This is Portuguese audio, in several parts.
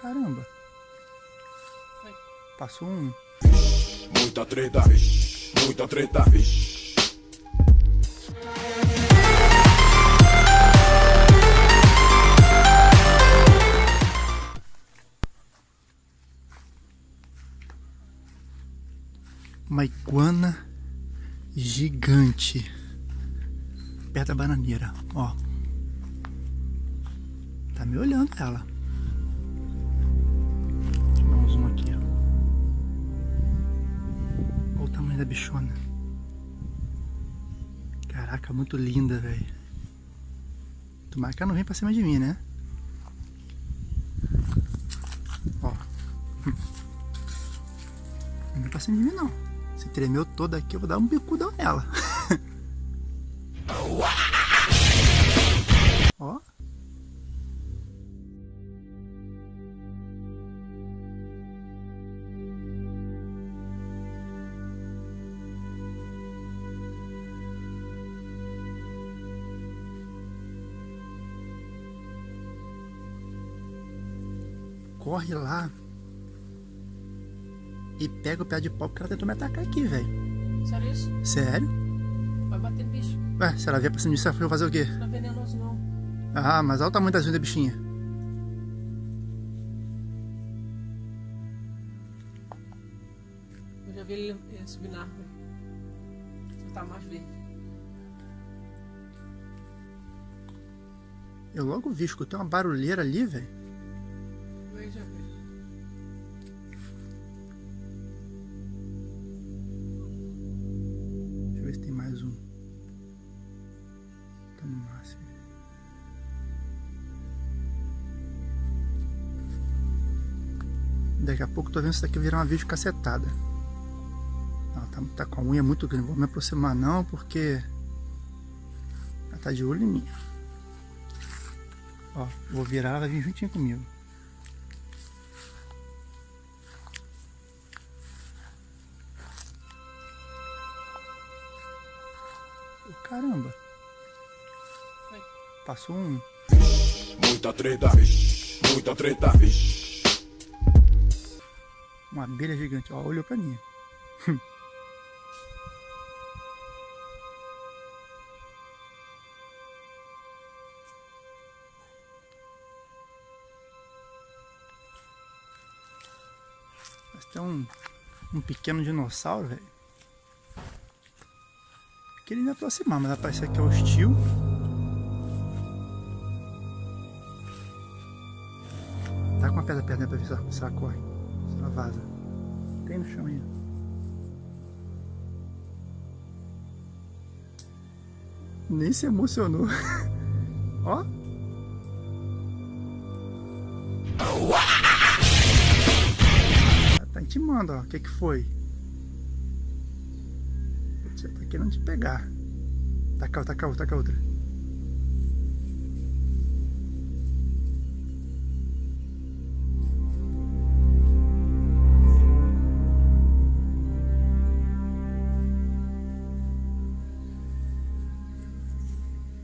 Caramba. Passou um. Muita treta, vixe. Muita treta, vixe. Uma iguana gigante. Perto da bananeira, ó. Tá me olhando ela. Dar um aqui, ó. Olha o tamanho da bichona. Caraca, muito linda, velho. Tomara que ela não vem pra cima de mim, né? Ó. Não vem pra cima de mim, não. Se tremeu toda aqui, eu vou dar um bicudão nela. Corre lá e pega o pé de pau porque ela tentou me atacar aqui, velho. Sério isso? Sério? Vai bater no bicho. Ué, se ela vier pra cima disso, ela foi fazer o quê? Não é venenoso, não. Ah, mas olha o tamanho das unhas da bichinha. Eu já vi ele eh, subir na árvore. Só tá mais verde. Eu logo vi, escutei uma barulheira ali, velho. Deixa eu ver se tem mais um. Tá no máximo. Daqui a pouco tô vendo isso daqui virar uma vídeo cacetada. Ela tá, tá com a unha muito grande. Não vou me aproximar não, porque ela tá de olho em mim. Ó, vou virar, ela vai vir juntinho comigo. Caramba, Foi. passou um. Muita treta. Muita treta. Uma abelha gigante, ó, olhou pra mim. Mas tem um, um pequeno dinossauro, velho. Queria me aproximar, mas parece que é hostil. Tá com uma pedra perto dela pra ver se ela, se ela corre. Se ela vaza. Tem no chão aí. Nem se emocionou. Ó. Tá intimando, ó. O que que foi? Querendo te pegar. Taca, taca taca outra.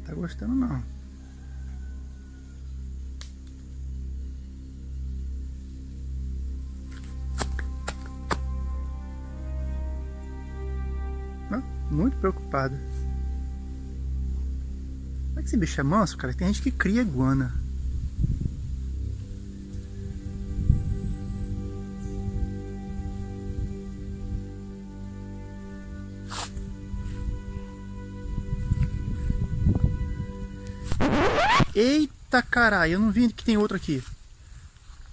Tá gostando não. Muito preocupado. Como é que esse bicho é manso, cara? Tem gente que cria iguana. Eita caralho, eu não vi que tem outro aqui.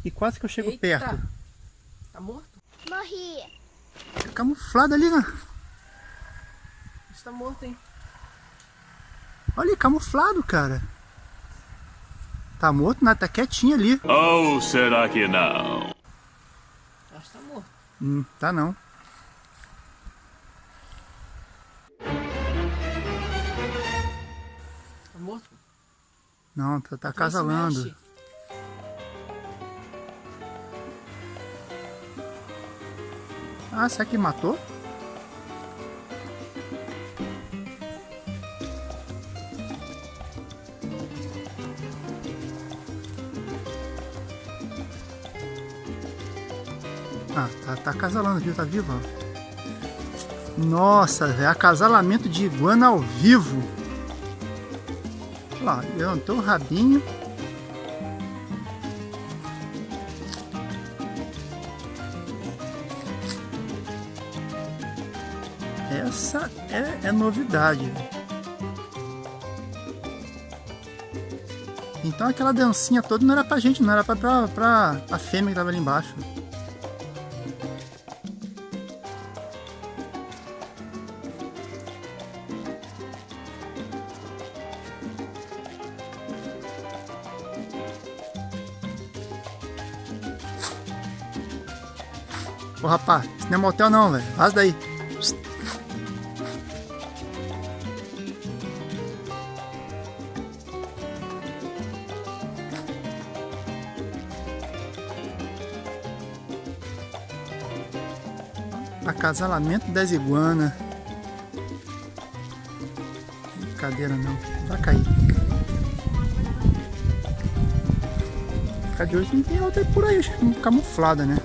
E quase que eu chego Eita. perto. Tá morto? Morri. Camuflado ali, né? Tá morto, hein? Olha camuflado, cara. Tá morto, nada, tá quietinho ali. Ou será que não? Acho que tá morto. Hum, tá não. Tá morto? Não, tá, tá Então mexe. Ah, será que matou? Ah, tá, tá acasalando, viu? Tá vivo, ó. Nossa, velho, acasalamento de iguana ao vivo. Olha lá, levantou o rabinho. Essa é, é novidade. Então aquela dancinha toda não era pra gente, não era pra, pra, pra a fêmea que tava ali embaixo. Rapaz, isso não é motel não, velho. Vaza daí. Acasalamento das iguanas. Brincadeira não. Vai cair. Ficar de hoje não tem outra por aí, camuflada, né?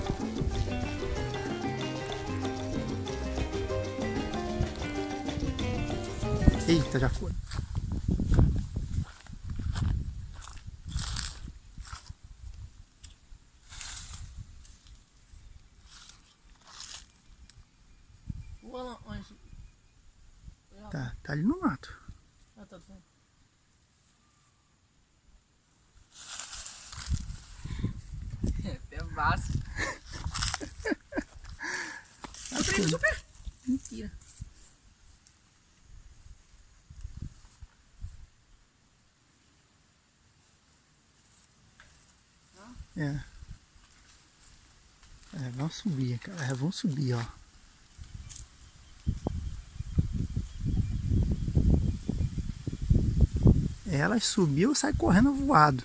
Já foi. Tá, tá ali no mato. Ah, tá vendo? É massa. Super, super. Mentira. É. Vamos subir, cara. É, vamos subir, ó. Ela subiu sai correndo voado.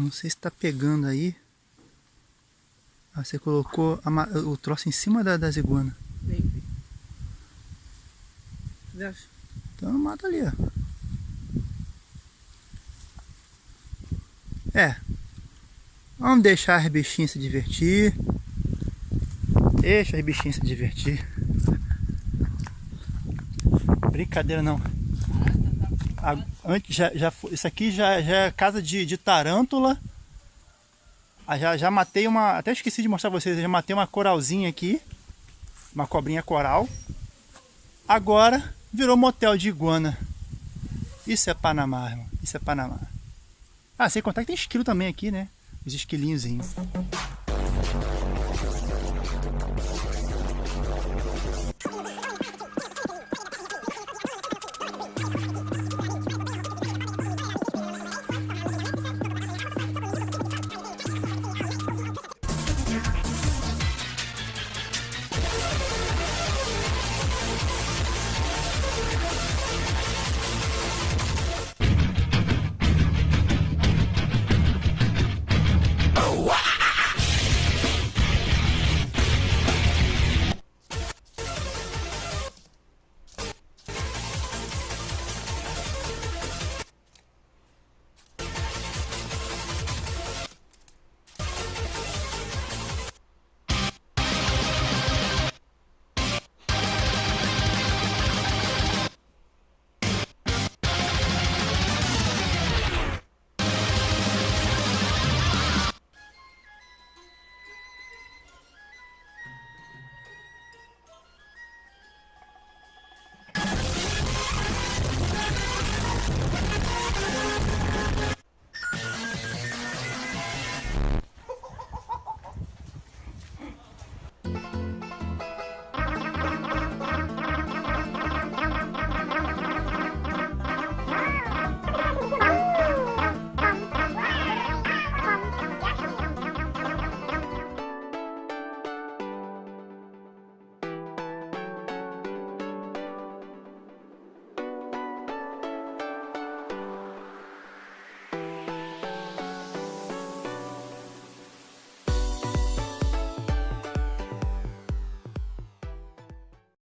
Não sei se está pegando aí. Ah, você colocou a, o troço em cima da, das iguanas. Vem. Então mata ali, ó. É. Vamos deixar as bichinhas se divertir. Deixa as bichinhas se divertir. Brincadeira não. A, antes já, já isso aqui já, já é casa de, de tarântula. Ah, já, já matei uma. Até esqueci de mostrar pra vocês. Já matei uma coralzinha aqui. Uma cobrinha coral. Agora virou motel de iguana. Isso é Panamá, irmão. Isso é Panamá. Ah, sem contar que tem esquilo também aqui, né? Os esquilinhos.